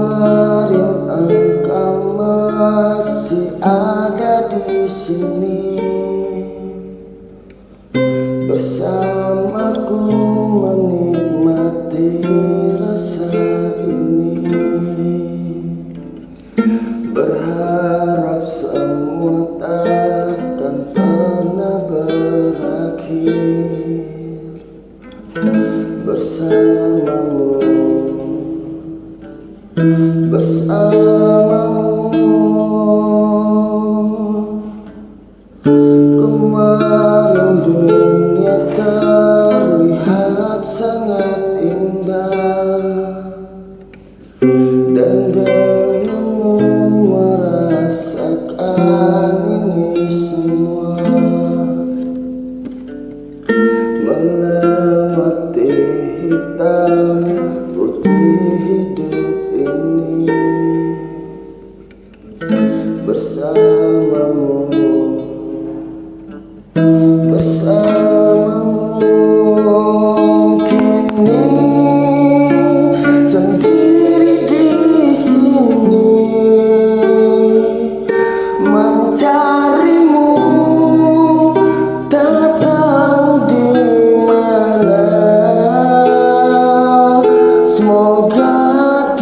Kemarin engkau masih ada di sini. Bersamaku menikmati rasa ini. Berharap semua takkan pernah berakhir. Bersamamu Bersamamu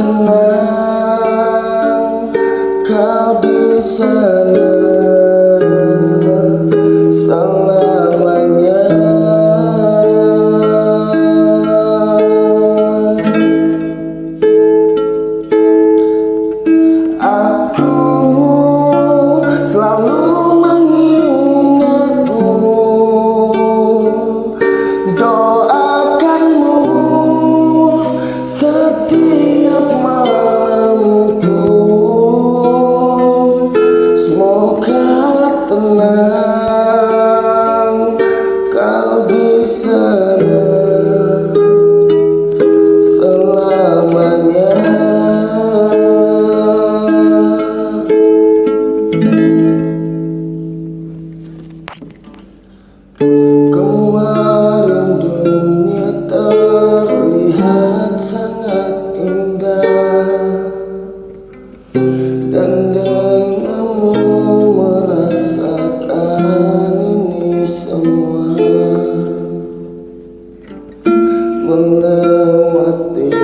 tenang kau di sana Kemarin dunia terlihat sangat indah. Dan denganmu merasakan ini semua. Melewati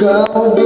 kau